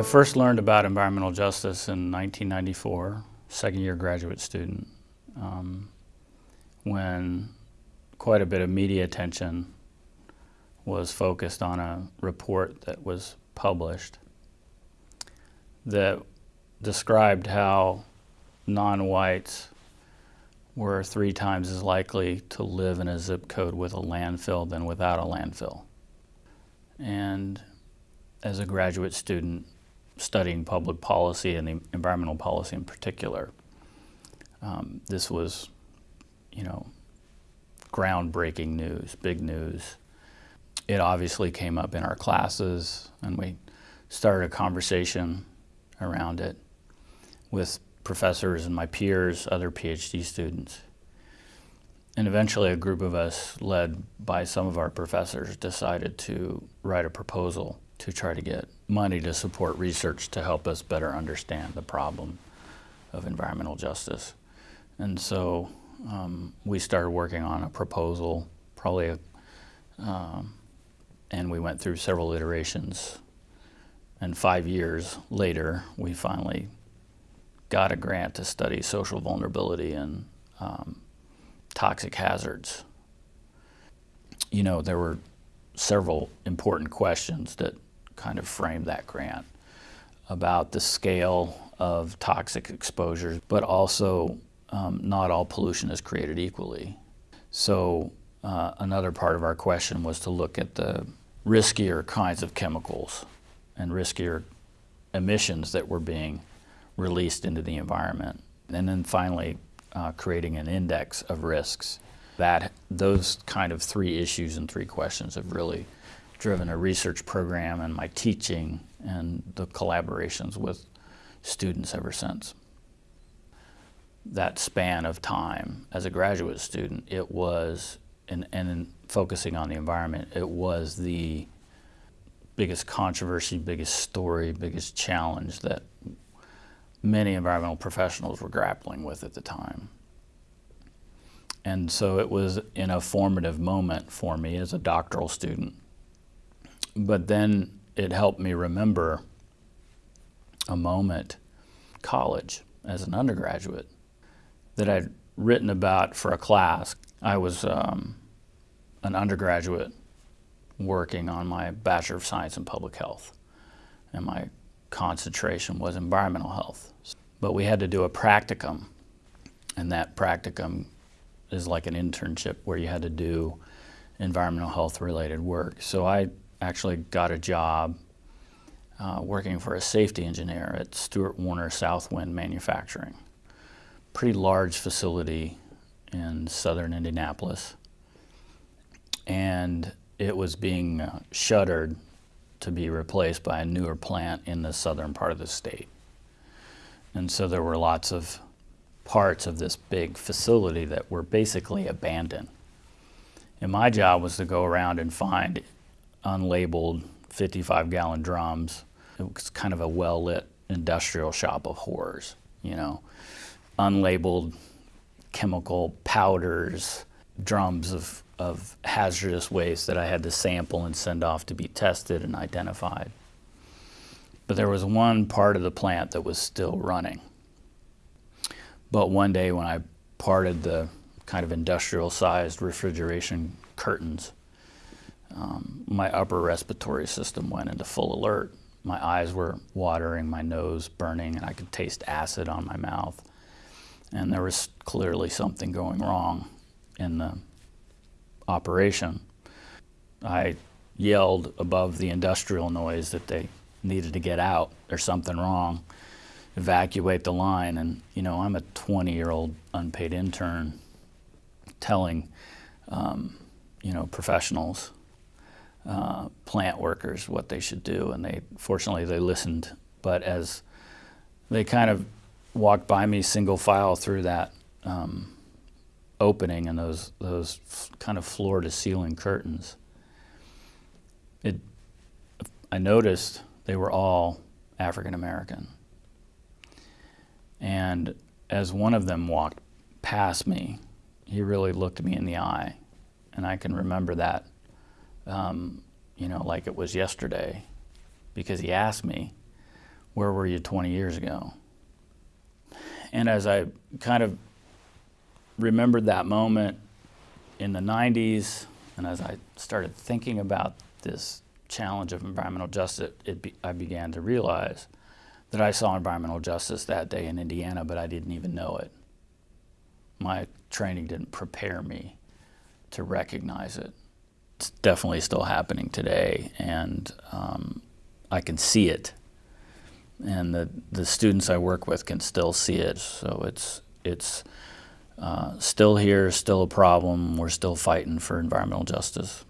I first learned about environmental justice in 1994, second year graduate student, um, when quite a bit of media attention was focused on a report that was published that described how non-whites were three times as likely to live in a zip code with a landfill than without a landfill. And as a graduate student studying public policy and environmental policy in particular, um, this was, you know, groundbreaking news, big news. It obviously came up in our classes and we started a conversation around it with professors and my peers, other PhD students. And eventually a group of us, led by some of our professors, decided to write a proposal to try to get money to support research to help us better understand the problem of environmental justice. And so um, we started working on a proposal, probably, a, um, and we went through several iterations. And five years later, we finally got a grant to study social vulnerability and um, toxic hazards. You know, there were several important questions that kind of framed that grant about the scale of toxic exposures, but also um, not all pollution is created equally. So uh, another part of our question was to look at the riskier kinds of chemicals and riskier emissions that were being released into the environment. And then finally, uh, creating an index of risks. That those kind of three issues and three questions have really driven a research program and my teaching and the collaborations with students ever since. That span of time as a graduate student, it was, and, and in focusing on the environment, it was the biggest controversy, biggest story, biggest challenge that many environmental professionals were grappling with at the time. And so it was in a formative moment for me as a doctoral student. But then it helped me remember a moment, college, as an undergraduate, that I'd written about for a class. I was um, an undergraduate working on my Bachelor of Science in Public Health. And my concentration was environmental health. But we had to do a practicum, and that practicum is like an internship where you had to do environmental health related work. So I actually got a job uh, working for a safety engineer at Stewart Warner Southwind Manufacturing. Pretty large facility in southern Indianapolis. And it was being uh, shuttered to be replaced by a newer plant in the southern part of the state. And so there were lots of parts of this big facility that were basically abandoned. And my job was to go around and find unlabeled 55 gallon drums. It was kind of a well lit industrial shop of horrors, you know, unlabeled chemical powders, drums of of hazardous waste that I had to sample and send off to be tested and identified. But there was one part of the plant that was still running. But one day when I parted the kind of industrial sized refrigeration curtains, um, my upper respiratory system went into full alert. My eyes were watering, my nose burning, and I could taste acid on my mouth. And there was clearly something going wrong in the operation. I yelled above the industrial noise that they needed to get out. There's something wrong. Evacuate the line. And, you know, I'm a 20 year old unpaid intern telling, um, you know, professionals, uh, plant workers what they should do. And they, fortunately, they listened. But as they kind of walked by me single file through that um, opening and those those kind of floor to ceiling curtains. It, I noticed they were all African American. And as one of them walked past me, he really looked me in the eye, and I can remember that, um, you know, like it was yesterday, because he asked me, where were you 20 years ago? And as I kind of remembered that moment in the 90s, and as I started thinking about this challenge of environmental justice, be, I began to realize that I saw environmental justice that day in Indiana, but I didn't even know it. My training didn't prepare me to recognize it. It's definitely still happening today, and um, I can see it. And the, the students I work with can still see it. So it's, it's uh, still here, still a problem. We're still fighting for environmental justice.